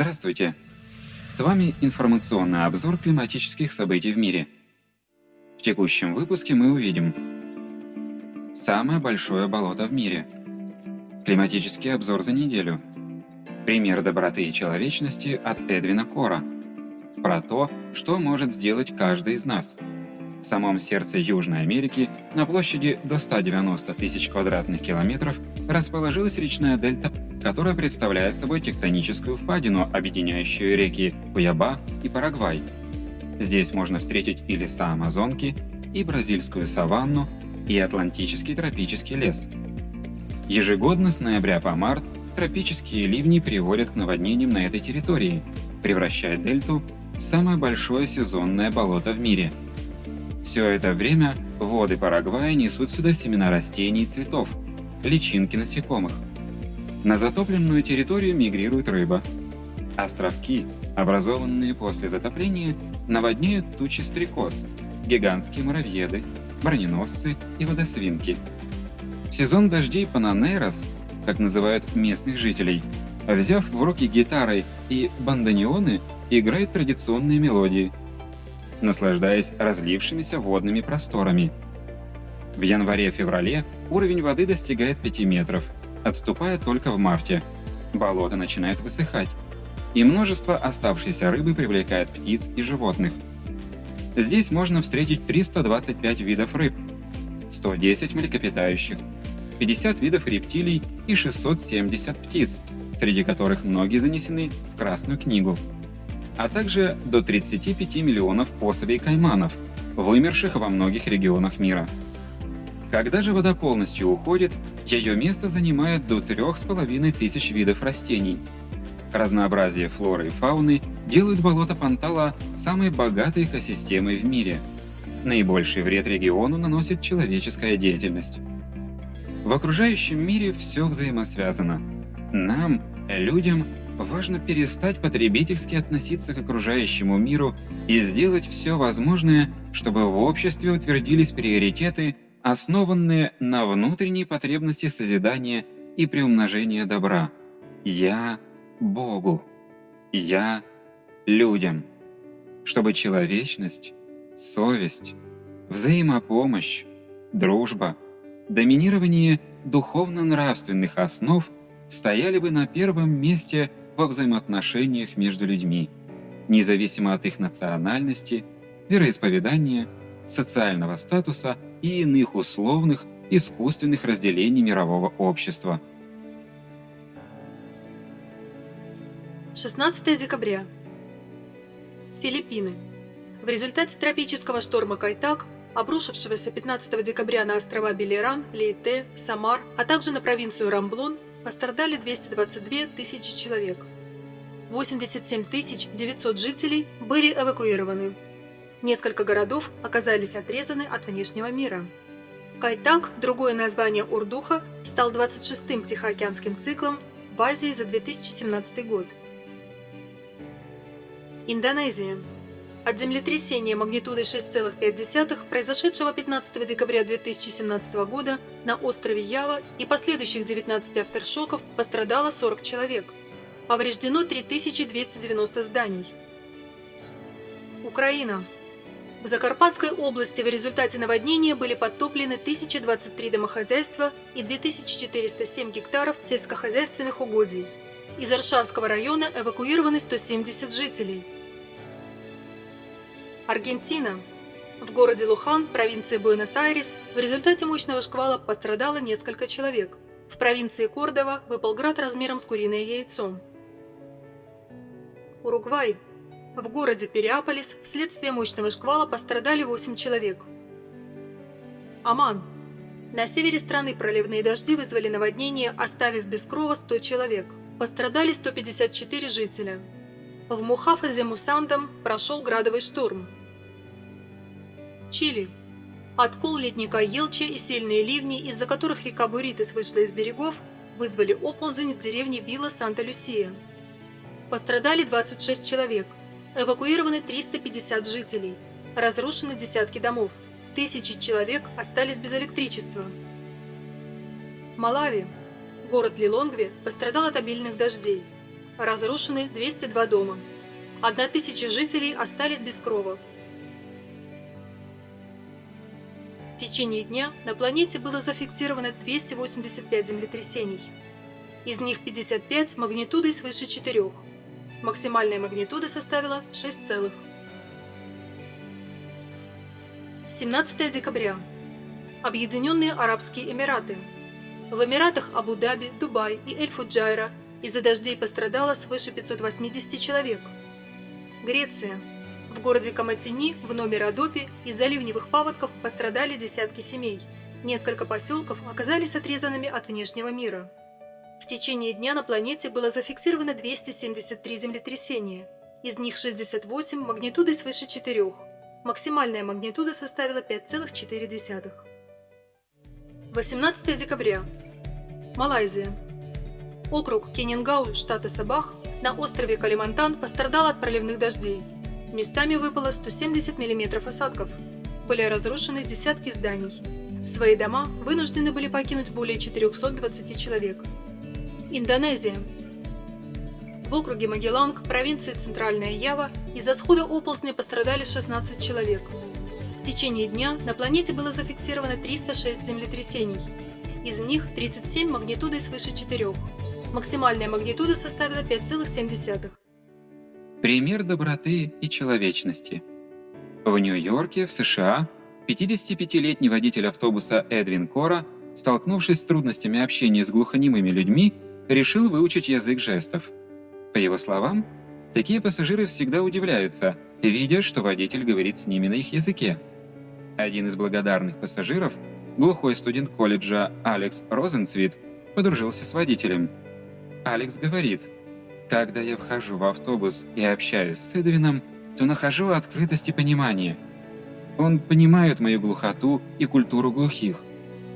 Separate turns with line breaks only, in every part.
Здравствуйте! С вами информационный обзор климатических событий в мире. В текущем выпуске мы увидим Самое большое болото в мире Климатический обзор за неделю Пример доброты и человечности от Эдвина Кора Про то, что может сделать каждый из нас – в самом сердце Южной Америки, на площади до 190 тысяч квадратных километров, расположилась речная дельта, которая представляет собой тектоническую впадину, объединяющую реки Куяба и Парагвай. Здесь можно встретить и леса Амазонки, и бразильскую саванну, и атлантический тропический лес. Ежегодно с ноября по март тропические ливни приводят к наводнениям на этой территории, превращая дельту в самое большое сезонное болото в мире – все это время воды Парагвая несут сюда семена растений и цветов, личинки насекомых. На затопленную территорию мигрирует рыба. Островки, образованные после затопления, наводняют тучи стрекоз, гигантские муравьеды, броненосцы и водосвинки. В сезон дождей Пананейрос, как называют местных жителей, взяв в руки гитары и бандонеоны, играют традиционные мелодии – наслаждаясь разлившимися водными просторами. В январе-феврале уровень воды достигает 5 метров, отступая только в марте. Болото начинает высыхать, и множество оставшейся рыбы привлекает птиц и животных. Здесь можно встретить 325 видов рыб, 110 млекопитающих, 50 видов рептилий и 670 птиц, среди которых многие занесены в Красную книгу а также до 35 миллионов особей кайманов, вымерших во многих регионах мира. Когда же вода полностью уходит, ее место занимает до 3,5 тысяч видов растений. Разнообразие флоры и фауны делают болото Пантала самой богатой экосистемой в мире. Наибольший вред региону наносит человеческая деятельность. В окружающем мире все взаимосвязано. Нам, людям, важно перестать потребительски относиться к окружающему миру и сделать все возможное, чтобы в обществе утвердились приоритеты, основанные на внутренней потребности созидания и приумножения добра. Я – Богу. Я – людям. Чтобы человечность, совесть, взаимопомощь, дружба, доминирование духовно-нравственных основ стояли бы на первом месте во взаимоотношениях между людьми, независимо от их национальности, вероисповедания, социального статуса и иных условных, искусственных разделений мирового общества.
16 декабря. Филиппины. В результате тропического шторма Кайтак, обрушившегося 15 декабря на острова Белеран, Лейте, Самар, а также на провинцию Рамблон, пострадали 222 тысячи человек. 87 900 жителей были эвакуированы. Несколько городов оказались отрезаны от внешнего мира. Кайтак, другое название Урдуха, стал 26-м Тихоокеанским циклом в Азии за 2017 год. Индонезия. От землетрясения магнитудой 6,5, произошедшего 15 декабря 2017 года на острове Ява и последующих 19 авторшоков пострадало 40 человек. Повреждено 3290 зданий. Украина. В Закарпатской области в результате наводнения были подтоплены 1023 домохозяйства и 2407 гектаров сельскохозяйственных угодий. Из Аршавского района эвакуированы 170 жителей. Аргентина. В городе Лухан, провинции Буэнос-Айрес, в результате мощного шквала пострадало несколько человек. В провинции Кордова выпал град размером с куриное яйцо. Уругвай. В городе Переаполис вследствие мощного шквала пострадали 8 человек. Аман. На севере страны проливные дожди вызвали наводнение, оставив без крова 100 человек. Пострадали 154 жителя. В Мухафазе Мусандам прошел градовый шторм. Чили. Откол ледника Елча и сильные ливни, из-за которых река Буритес вышла из берегов, вызвали оползень в деревне Вилла Санта-Люсия. Пострадали 26 человек, эвакуированы 350 жителей, разрушены десятки домов, тысячи человек остались без электричества. Малави. Город Лилонгве пострадал от обильных дождей. разрушены 202 дома. 1000 жителей остались без крова. В течение дня на планете было зафиксировано 285 землетрясений. Из них 55 магнитудой свыше 4. Максимальная магнитуда составила 6 целых. 17 декабря. Объединенные Арабские Эмираты. В Эмиратах Абу-Даби, Дубай и Эль-Фуджайра из-за дождей пострадало свыше 580 человек. Греция. В городе Каматини, в Номер-Адопе из-за ливневых паводков пострадали десятки семей. Несколько поселков оказались отрезанными от внешнего мира. В течение дня на планете было зафиксировано 273 землетрясения. Из них 68 магнитудой свыше 4. Максимальная магнитуда составила 5,4. 18 декабря. Малайзия. Округ Кенингау, штата Сабах, на острове Калимантан пострадал от проливных дождей. Местами выпало 170 мм осадков. Были разрушены десятки зданий. Свои дома вынуждены были покинуть более 420 человек. Индонезия. В округе Магелланг, провинции Центральная Ява, из-за схода оползня пострадали 16 человек. В течение дня на планете было зафиксировано 306 землетрясений. Из них 37 магнитудой свыше 4. Максимальная магнитуда составила 5,7.
Пример доброты и человечности. В Нью-Йорке, в США, 55-летний водитель автобуса Эдвин Кора, столкнувшись с трудностями общения с глухонемыми людьми, решил выучить язык жестов. По его словам, такие пассажиры всегда удивляются, видя, что водитель говорит с ними на их языке. Один из благодарных пассажиров, глухой студент колледжа Алекс Розенцвит, подружился с водителем. Алекс говорит, «Когда я вхожу в автобус и общаюсь с Эдвином, то нахожу открытость и понимание. Он понимает мою глухоту и культуру глухих.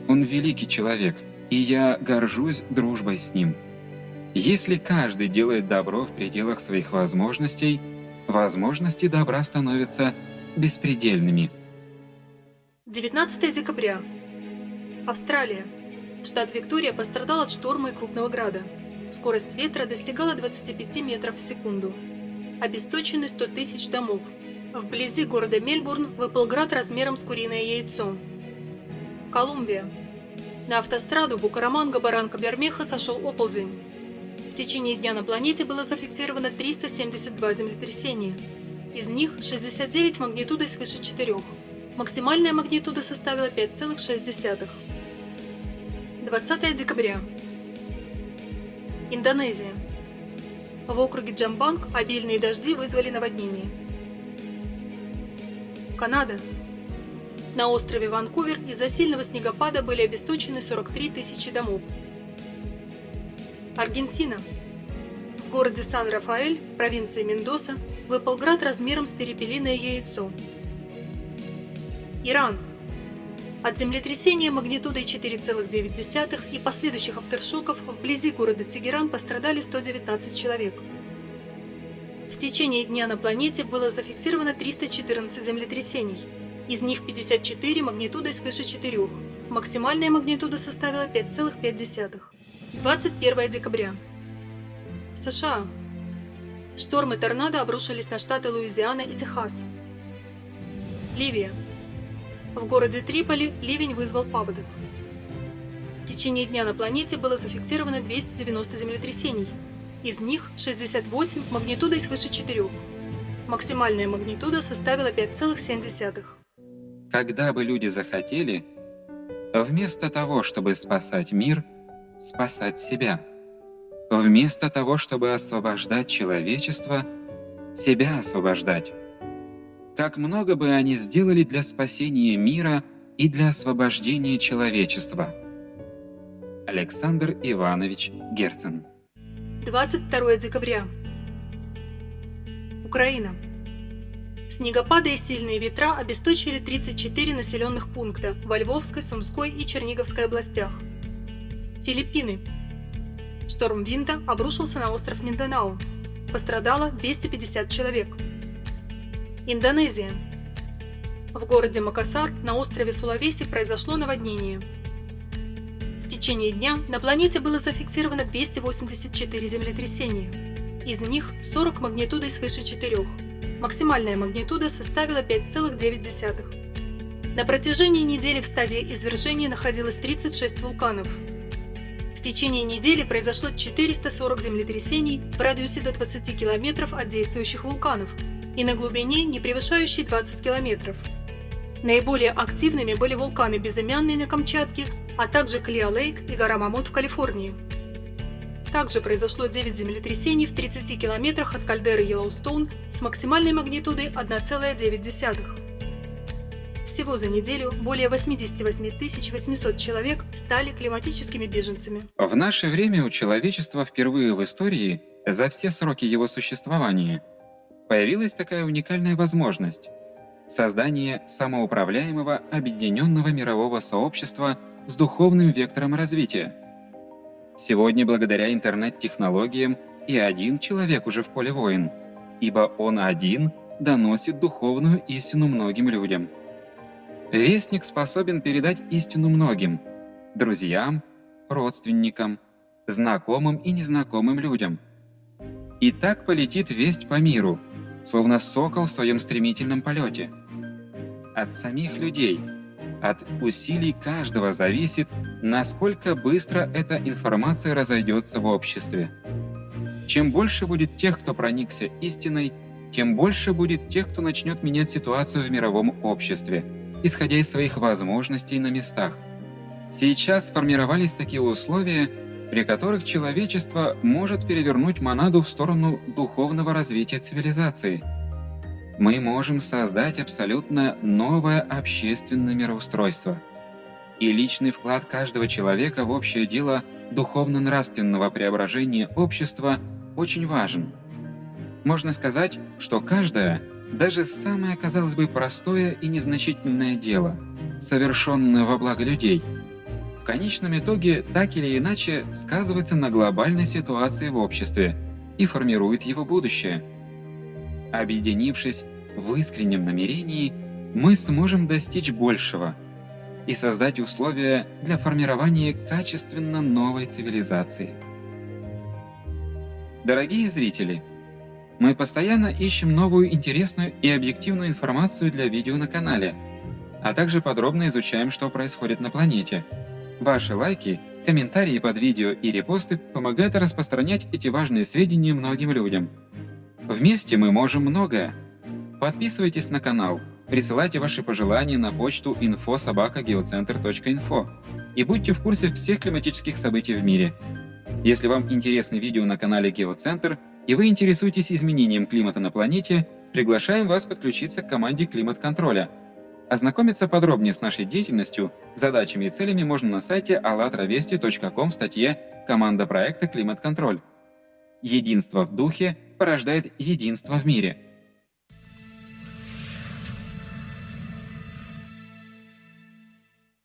Он великий человек, и я горжусь дружбой с ним. Если каждый делает добро в пределах своих возможностей, возможности добра становятся беспредельными».
19 декабря. Австралия. Штат Виктория пострадал от шторма и крупного града. Скорость ветра достигала 25 метров в секунду. Обесточены 100 тысяч домов. Вблизи города Мельбурн выпал град размером с куриное яйцо. Колумбия. На автостраду Букараманга-Баранка-Бермеха сошел оползень. В течение дня на планете было зафиксировано 372 землетрясения. Из них 69 магнитудой свыше 4. Максимальная магнитуда составила 5,6. 20 декабря. Индонезия. В округе Джамбанг обильные дожди вызвали наводнение. Канада. На острове Ванкувер из-за сильного снегопада были обесточены 43 тысячи домов. Аргентина. В городе Сан-Рафаэль, провинции Мендоса, выпал град размером с перепелиное яйцо. Иран. От землетрясения магнитудой 4,9 и последующих авторшоков вблизи города Тегеран пострадали 119 человек. В течение дня на планете было зафиксировано 314 землетрясений, из них 54 магнитудой свыше 4, максимальная магнитуда составила 5,5. 21 декабря. США. Штормы торнадо обрушились на штаты Луизиана и Техас. Ливия. В городе Триполи ливень вызвал паводок. В течение дня на планете было зафиксировано 290 землетрясений. Из них 68 магнитудой свыше 4. Максимальная магнитуда составила 5,7.
Когда бы люди захотели, вместо того, чтобы спасать мир, спасать себя. Вместо того, чтобы освобождать человечество, себя освобождать как много бы они сделали для спасения мира и для освобождения человечества. Александр Иванович Герцен
22 декабря. Украина. Снегопады и сильные ветра обесточили 34 населенных пункта во Львовской, Сумской и Черниговской областях. Филиппины. Шторм Винта обрушился на остров Минданау. Пострадало 250 человек. Индонезия. В городе Макасар на острове Сулавеси произошло наводнение. В течение дня на планете было зафиксировано 284 землетрясения. Из них 40 магнитудой свыше 4. Максимальная магнитуда составила 5,9. На протяжении недели в стадии извержения находилось 36 вулканов. В течение недели произошло 440 землетрясений в радиусе до 20 километров от действующих вулканов и на глубине, не превышающей 20 километров. Наиболее активными были вулканы Безымянный на Камчатке, а также Клио-Лейк и гора Мамут в Калифорнии. Также произошло 9 землетрясений в 30 километрах от кальдеры Йеллоустоун с максимальной магнитудой 1,9. Всего за неделю более 88 800 человек стали климатическими беженцами.
В наше время у человечества впервые в истории, за все сроки его существования, появилась такая уникальная возможность – создание самоуправляемого объединенного мирового сообщества с духовным вектором развития – Сегодня благодаря интернет-технологиям и один человек уже в поле воин, ибо он один доносит духовную истину многим людям. Вестник способен передать истину многим – друзьям, родственникам, знакомым и незнакомым людям. И так полетит весть по миру, словно сокол в своем стремительном полете. От самих людей – от усилий каждого зависит, насколько быстро эта информация разойдется в обществе. Чем больше будет тех, кто проникся истиной, тем больше будет тех, кто начнет менять ситуацию в мировом обществе, исходя из своих возможностей на местах. Сейчас сформировались такие условия, при которых человечество может перевернуть монаду в сторону духовного развития цивилизации – мы можем создать абсолютно новое общественное мироустройство. И личный вклад каждого человека в общее дело духовно-нравственного преображения общества очень важен. Можно сказать, что каждое, даже самое, казалось бы, простое и незначительное дело, совершенное во благо людей, в конечном итоге так или иначе сказывается на глобальной ситуации в обществе и формирует его будущее – Объединившись в искреннем намерении, мы сможем достичь большего и создать условия для формирования качественно новой цивилизации. Дорогие зрители, мы постоянно ищем новую интересную и объективную информацию для видео на канале, а также подробно изучаем, что происходит на планете. Ваши лайки, комментарии под видео и репосты помогают распространять эти важные сведения многим людям. Вместе мы можем многое. Подписывайтесь на канал, присылайте ваши пожелания на почту info.sobaka.geocenter.info и будьте в курсе всех климатических событий в мире. Если вам интересны видео на канале Геоцентр и вы интересуетесь изменением климата на планете, приглашаем вас подключиться к команде климат-контроля. Ознакомиться подробнее с нашей деятельностью, задачами и целями можно на сайте allatravesti.com в статье «Команда проекта «Климат-контроль». Единство в духе порождает единство в мире –